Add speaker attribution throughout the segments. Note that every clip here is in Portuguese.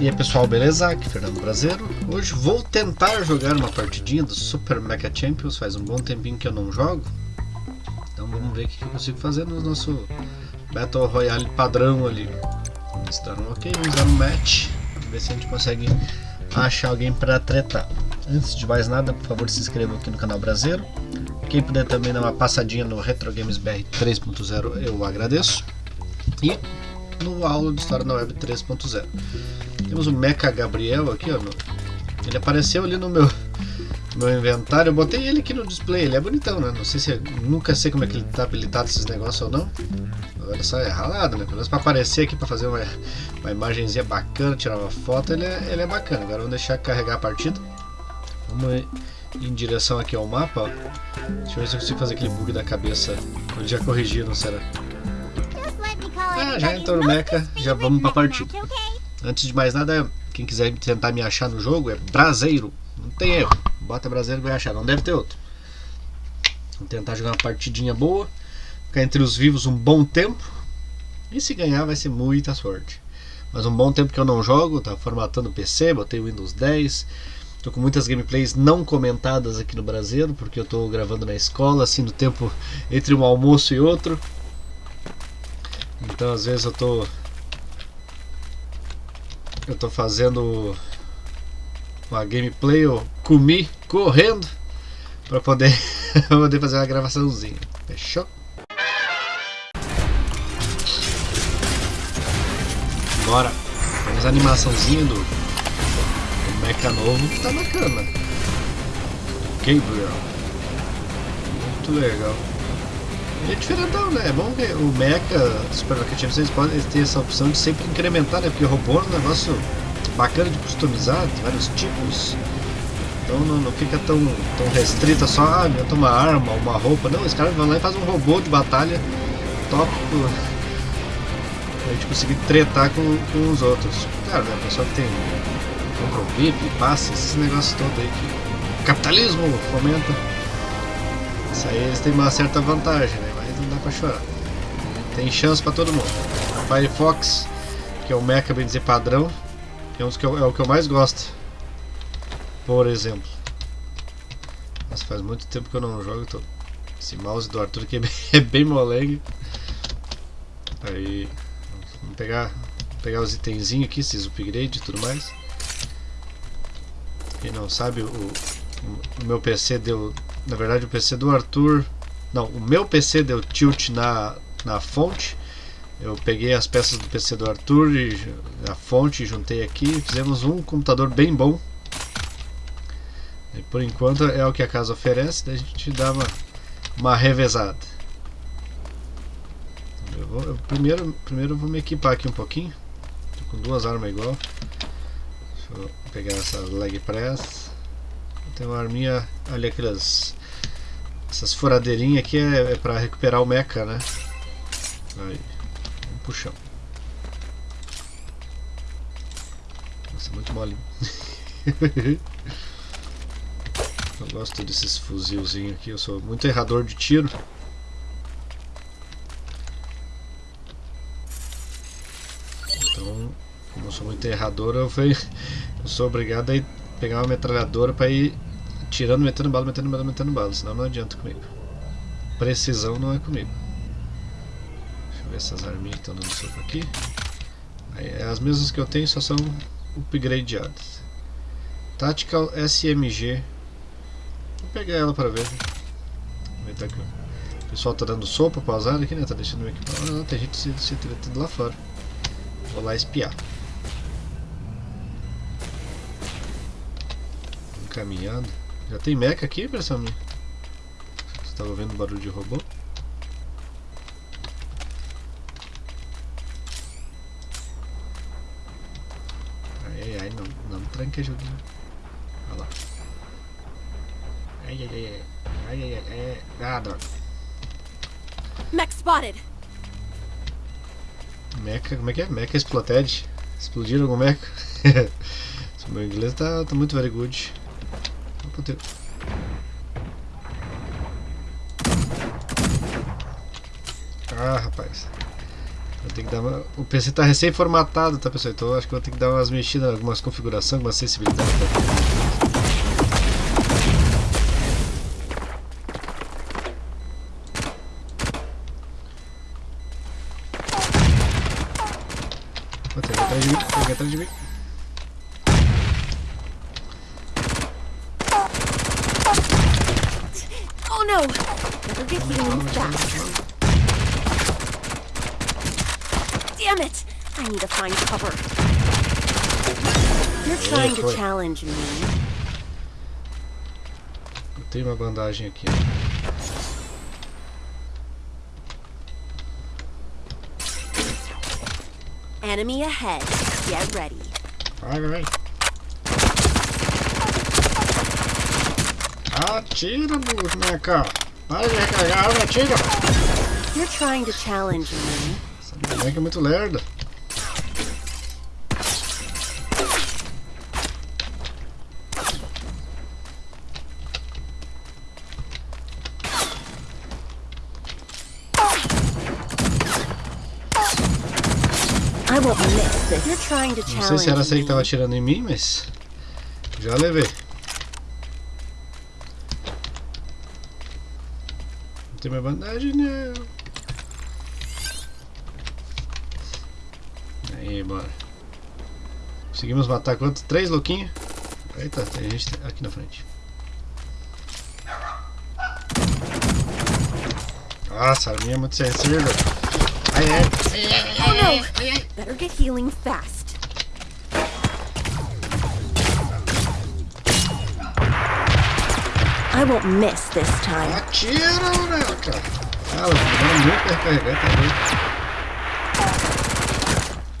Speaker 1: E aí pessoal, beleza? Aqui Fernando Brasileiro. Hoje vou tentar jogar uma partidinha do Super Mega Champions. Faz um bom tempinho que eu não jogo. Então vamos ver o que eu consigo fazer no nosso Battle Royale padrão ali. Vamos dar um ok, vamos dar um match. Ver se a gente consegue achar alguém para tretar. Antes de mais nada, por favor se inscreva aqui no canal Brasileiro. Quem puder também dar uma passadinha no Retro Games BR 3.0 eu agradeço. E no aula de História na Web 3.0. Temos o Mecha Gabriel aqui, ó. Ele apareceu ali no meu, meu inventário. Eu botei ele aqui no display. Ele é bonitão, né? Não sei se. Nunca sei como é que ele tá habilitado esses negócios ou não. Olha só, é ralado, né? Pelo menos pra aparecer aqui pra fazer uma, uma imagenzinha bacana, tirar uma foto, ele é, ele é bacana. Agora vamos deixar carregar a partida. Vamos em direção aqui ao mapa. Deixa eu ver se eu consigo fazer aquele bug da cabeça. Ele já corrigiu, não será? Ah, já entrou no mecha, já vamos pra partida. Antes de mais nada, quem quiser tentar me achar no jogo é Braseiro. Não tem erro. Bota Braseiro e vai achar. Não deve ter outro. Vamos tentar jogar uma partidinha boa. Ficar entre os vivos um bom tempo. E se ganhar vai ser muita sorte. Mas um bom tempo que eu não jogo. Tá formatando o PC, botei o Windows 10. Tô com muitas gameplays não comentadas aqui no Brasil, porque eu tô gravando na escola, assim, no tempo entre um almoço e outro. Então às vezes eu tô eu tô fazendo uma gameplay, eu comi correndo para poder, poder fazer uma gravaçãozinha. Fechou? Bora! Temos a animaçãozinha do, do mecha novo que tá bacana. Gabriel. Muito legal. É diferentão, né? É bom que o Mecha Super Champions eles podem ter essa opção de sempre incrementar, né? Porque robô é um negócio bacana de customizar, tem vários tipos. Então não, não fica tão, tão restrita só, ah, inventa uma arma, uma roupa. Não, esse cara vai lá e faz um robô de batalha top pra gente conseguir tretar com, com os outros. Claro, né? O pessoal que tem compra o VIP, passe, esses negócios todos aí que o capitalismo fomenta. Isso aí eles têm uma certa vantagem, né? Chorar. Tem chance pra todo mundo. Firefox, que é o mecha, bem dizer, padrão, é, um que eu, é o que eu mais gosto. Por exemplo. Mas faz muito tempo que eu não jogo. Tô... Esse mouse do Arthur aqui é bem, é bem moleque. Aí. Vamos pegar, pegar os itenzinhos aqui, esses upgrade e tudo mais. Quem não sabe, o, o meu PC deu na verdade o PC do Arthur não, o meu PC deu tilt na, na fonte. Eu peguei as peças do PC do Arthur e a fonte juntei aqui fizemos um computador bem bom. E por enquanto é o que a casa oferece daí a gente dá uma, uma revezada. Eu vou, eu primeiro, primeiro eu vou me equipar aqui um pouquinho. Tô com duas armas igual. Deixa eu pegar essa leg press. Tem uma arminha, olha aquelas essas furadeirinhas aqui é, é para recuperar o mecha, né? Aí, um puxão. Nossa, muito molinho. eu gosto desses fuzilzinhos aqui, eu sou muito errador de tiro. Então, como eu sou muito errador, eu, fui, eu sou obrigado a pegar uma metralhadora para ir tirando, metendo bala, metendo bala, metendo bala, senão não adianta comigo. Precisão não é comigo. Deixa eu ver essas arminhas que estão dando soco aqui. É as mesmas que eu tenho, só são upgradeadas. Tactical SMG. Vou pegar ela para ver. Que o pessoal tá dando sopa para azar aqui, né? Tá deixando o equipamento. Ah, tem gente se, se tretando lá fora. Vou lá espiar. Caminhando. Já tem mecha aqui, pessoal? Você estava ouvindo barulho de robô? Ai, ai, ai, não, não tranque joguinho. Olha lá. Ai, ai, ai, ai, ai, ai, ai, ah, droga.
Speaker 2: Mech spotted.
Speaker 1: Mecha, como é que é? Mecha exploded. Explodiram algum mecha? meu inglês tá, tá muito very good. Puta. Ah, rapaz. Vou ter que dar uma... O PC tá recém formatado, tá pessoal? Então eu acho que vou ter que dar umas mexidas, algumas configurações, algumas sensibilidades. Tá? Atrás de mim, tem atrás de mim.
Speaker 2: No! Better get healing fast. Damn it! I need to find cover. You're trying to challenge me.
Speaker 1: Eu tenho uma bandagem aqui.
Speaker 2: Enemy ahead. Get ready.
Speaker 1: Vai, vai, Atira, boneca! Para de recarregar a arma, atira!
Speaker 2: You're trying to challenge me.
Speaker 1: Essa boneca é muito lerda.
Speaker 2: I won't miss this. You're trying to
Speaker 1: Não sei se era essa aí que tava atirando em mim, mas. Já levei. Tem minha bandagem, não. Aí, bora. Conseguimos matar quantos? Três louquinhos? Eita, tem gente aqui na frente. Nossa, a minha é muito sensível. Ai, ai,
Speaker 2: Oh no! Better get healing fast. I won't miss this time.
Speaker 1: Atira, boneca! Fala, demora muito tá doido?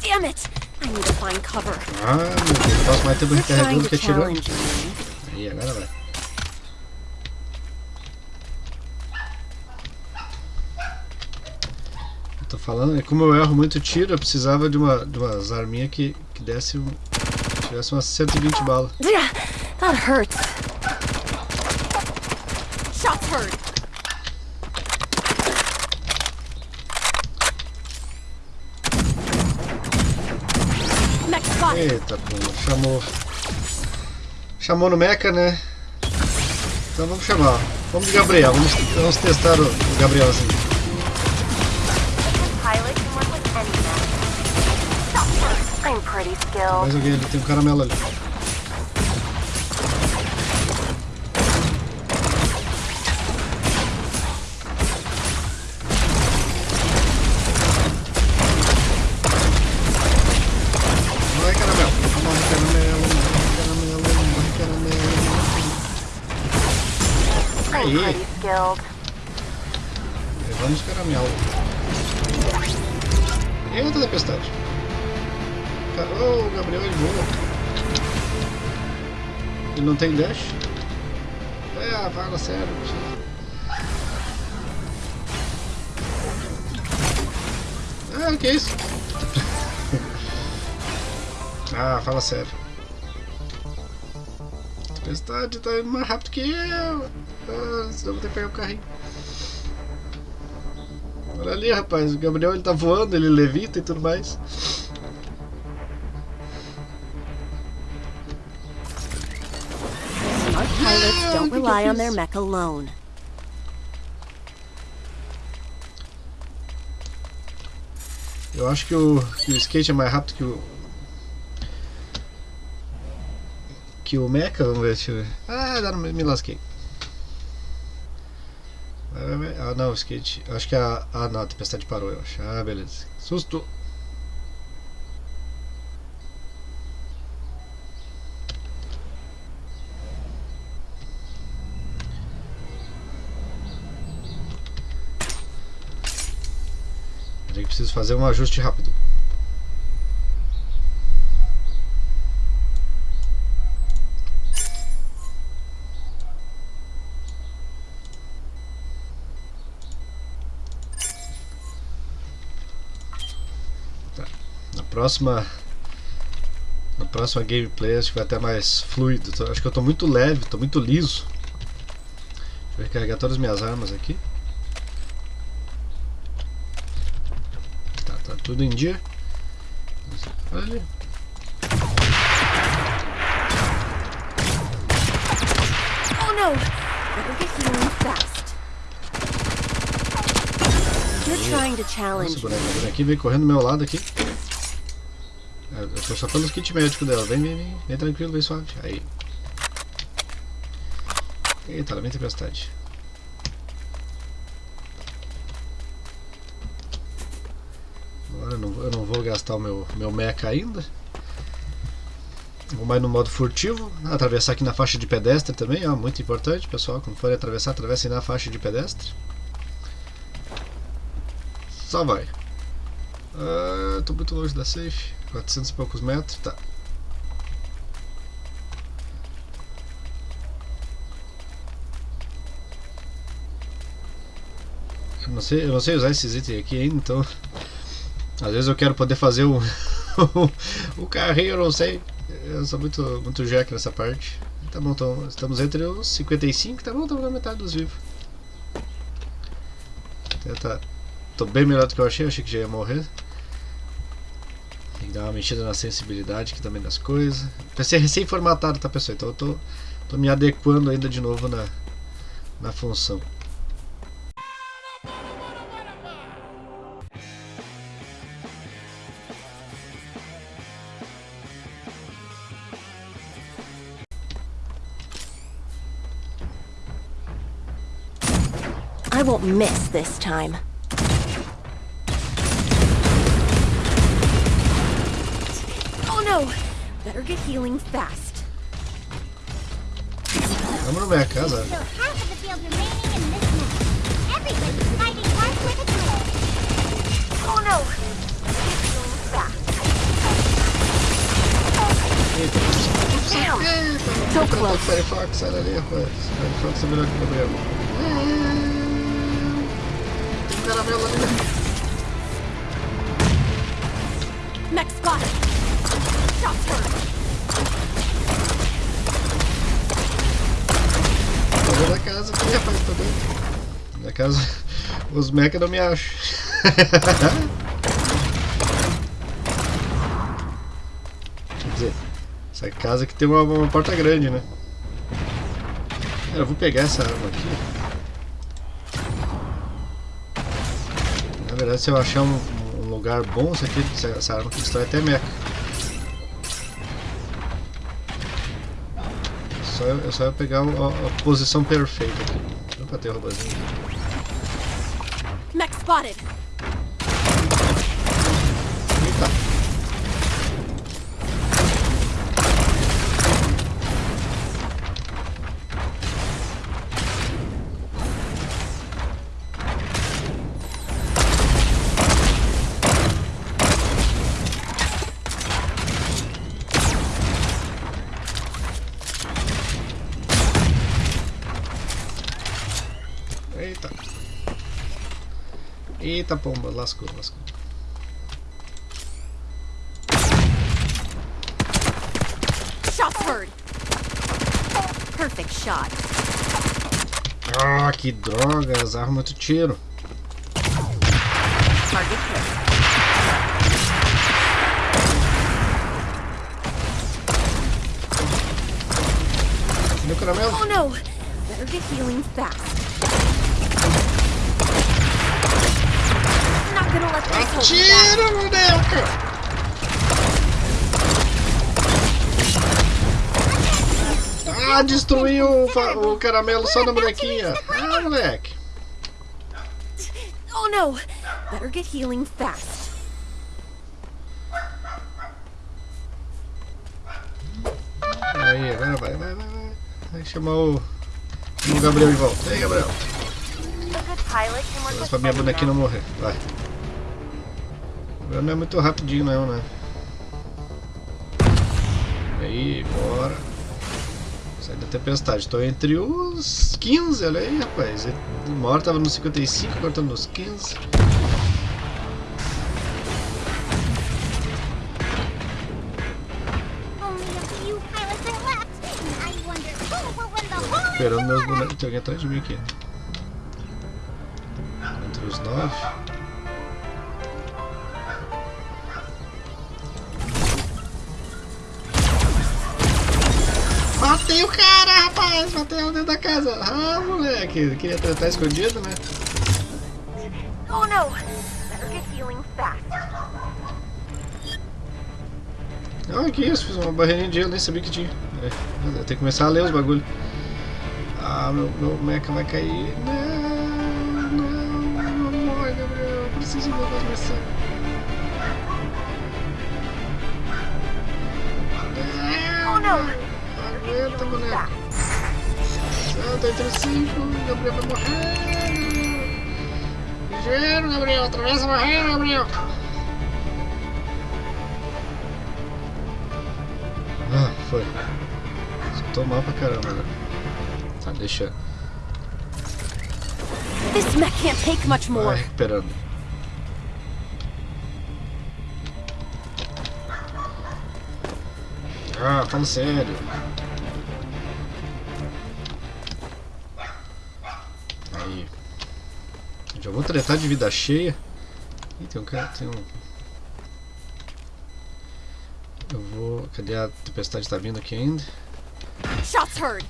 Speaker 2: Damn it! I need to find cover.
Speaker 1: Ah, meu Deus, passo mais tempo recarregando
Speaker 2: to
Speaker 1: que atirando. Aí, agora vai. Eu tô falando, é como eu erro muito tiro, eu precisava de, uma, de umas arminhas que, que desse tivesse umas 120 balas.
Speaker 2: Yeah, that hurts. Shots heard. Mech spotted.
Speaker 1: Eita, chamou. Chamou no mecha, né? Então vamos chamar. Vamos de Gabriel, vamos, vamos testar o, o Gabriel assim. Mais alguém ali, tem um caramelo ali. Aí,
Speaker 3: pretty skilled.
Speaker 1: levamos caramelo. Eita, tempestade. Ca- Oh, Gabriel ele voa. Ele não tem dash? É, fala sério. Ah, que isso? ah, fala sério. Tempestade tá indo mais rápido que eu. Ah, senão vou ter que pegar o carrinho. Olha ali, rapaz. O Gabriel ele tá voando, ele levita e tudo mais.
Speaker 2: Smart pilots don't rely on their mech alone.
Speaker 1: Eu acho que o, que o skate é mais rápido que o. Que o Mecha, vamos ver, eu ver. Ah, dá, me lasquei. Ah, não, o skate. Acho que a. Ah, não, a tempestade parou, eu acho. Ah, beleza. Susto! Que preciso fazer um ajuste rápido. Próxima. Na próxima gameplay acho que vai até mais fluido. Acho que eu tô muito leve, tô muito liso. Deixa eu recarregar todas as minhas armas aqui. Tá, tá tudo em dia. Olha.
Speaker 2: Oh no! Better get healing fast. You're trying to
Speaker 1: Nossa,
Speaker 2: challenge.
Speaker 1: boneca, a bonequinha veio correndo do meu lado aqui. É, Eu tô só pelos kit médico dela. Vem, vem, vem. Vem tranquilo, vem suave. Aí. Eita, ela vem tempestade. Agora eu não, eu não vou gastar o meu, meu mecha ainda. Vou mais no modo furtivo. Atravessar aqui na faixa de pedestre também, ó. Muito importante, pessoal. Quando forem atravessar, atravessem na faixa de pedestre. Só vai. Ah, tô muito longe da safe. 400 e poucos metros. Tá. Eu não sei, eu não sei usar esses itens aqui ainda, então. Às vezes eu quero poder fazer o, o carrinho, eu não sei. Eu sou muito, muito jack nessa parte. Tá bom, então, estamos entre os 55, tá bom, estamos na metade dos vivos. Tá, tá, tô bem melhor do que eu achei, achei que já ia morrer. Dar uma mexida na sensibilidade aqui também das coisas. PC recém-formatado, tá pessoal? Então eu tô, tô me adequando ainda de novo na, na função.
Speaker 2: I won't miss this time. Better get healing fast.
Speaker 1: Vamos na minha casa.
Speaker 4: So half of the field remaining in this map. Everybody's fighting hard for the gold.
Speaker 3: Oh no! Healing fast. Damn!
Speaker 2: So
Speaker 1: Eita,
Speaker 2: close.
Speaker 1: Firefox, sai dali, rapaz. Firefox é melhor que o Gabriel. Tem Tô vendo a casa aqui, rapaz, tô doido. Na casa, os mecha não me acham. Quer dizer, essa casa aqui tem uma, uma porta grande, né? Cara, eu vou pegar essa arma aqui. Na verdade, se eu achar um, um lugar bom, isso aqui, essa- arma aqui destrói até mecha. Só, eu- é só eu pegar a, a posição perfeita aqui. Opa, tem roubazinho.
Speaker 2: Mech spotted.
Speaker 1: Eita pomba, lascou, lascou.
Speaker 2: Shots heard. Perfect shot.
Speaker 1: Ah, que droga, as armas muito tiro.
Speaker 2: Target hit. Oh no! Better get healing fast. Not gonna let this hold back.
Speaker 1: Boneca! Ah, destruiu o, o caramelo só na bonequinha. Ah, moleque.
Speaker 2: Oh no! Better get healing fast.
Speaker 1: Aí, agora vai, vai, vai, vai. Vai chamar o, o Gabriel de volta. Aí, Gabriel.
Speaker 3: With
Speaker 1: pra minha bonequinha não morrer. Vai. Não é muito rapidinho, não, né? Aí, bora. Sai da tempestade. Tô entre os 15, olha aí, rapaz. Uma hora tava nos 55, agora tô nos 15.
Speaker 4: Only a few pilots are left. And I wonder who will win the whole
Speaker 1: Esperando meus bonecos. Tem alguém atrás de mim aqui. Entre os 9. Matei o cara, rapaz! Matei ela dentro da casa. Ah, moleque. Queria tratar escondido, né?
Speaker 3: Oh no! Better get healing fast.
Speaker 1: Ah, que isso? Fiz uma barreirinha de gelo, nem sabia que tinha. É, tenho que começar a ler os bagulho. Ah, meu, meu mecha vai cair. Não, não, não morre, Gabriel. Eu preciso ver mais versão.
Speaker 3: Oh no!
Speaker 1: Aguenta, moleque. Santa entre cinco, Gabriel vai morrer. Ligeiro, Gabriel. Atravessa a barreira, Gabriel. Ah, foi. Tô mal pra caramba, né? Tá, deixa.
Speaker 2: This mech can't take much
Speaker 1: Vai
Speaker 2: more.
Speaker 1: recuperando. Ah, fala sério. Já vou tretar de vida cheia. Ih, tem um cara. Tem um. Eu vou. Cadê a tempestade? Tá vindo aqui ainda?
Speaker 2: Shots heard.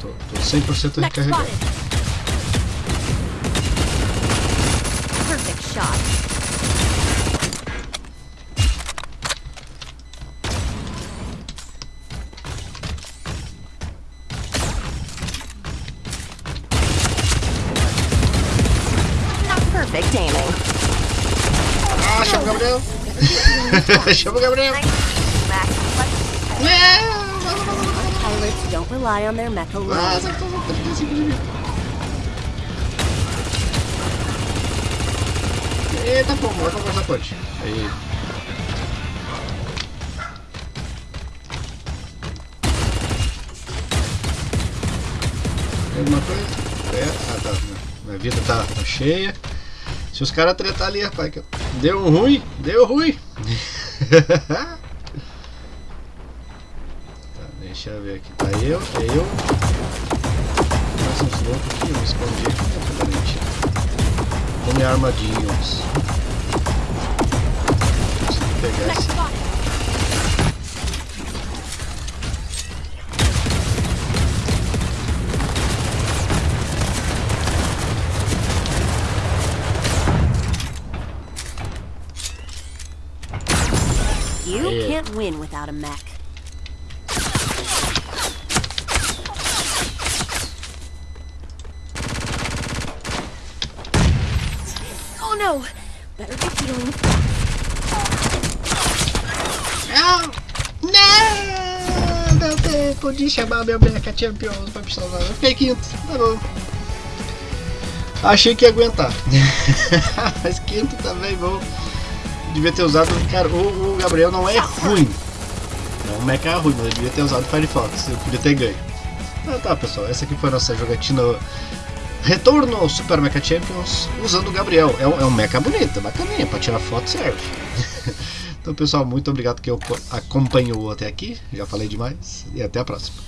Speaker 1: Tô, tô 100%
Speaker 2: Mech
Speaker 1: recarregado.
Speaker 2: Perfect aiming.
Speaker 1: Ah, chama o Gabriel! chama o Gabriel!
Speaker 2: Pilots don't rely on their mech
Speaker 1: Ah,
Speaker 2: alone.
Speaker 1: tá 35 de vida. Eita, pô, vai pra passar a ponte. Aí. Tem alguma coisa? É, ah tá. Minha vida tá, tá cheia. Se os caras tretar ali, rapaz, deu ruim, deu ruim. tá, deixa eu ver aqui. Tá eu, é eu. Mais uns loucos aqui, eu me escondi aqui pra garantir. Come armadilhos. Consegui pegar esse.
Speaker 2: Win without a mech. Oh no! Better get healing
Speaker 1: Não! Não! Não tem podia chamar meu Mecha Champions pra me salvar. Eu fiquei quinto, tá bom. Achei que ia aguentar. Mas quinto também bom. Devia ter usado. Cara, o, o Gabriel não é ruim. Não, o Mecha é ruim, mas ele devia ter usado Firefox. Eu podia ter ganho. Ah, tá, pessoal. Essa aqui foi a nossa jogatina. Retorno ao Super Mecha Champions usando o Gabriel. É um, é um mecha bonito, bacaninha. Pra tirar foto serve. Então, pessoal, muito obrigado que acompanhou até aqui. Já falei demais. E até a próxima.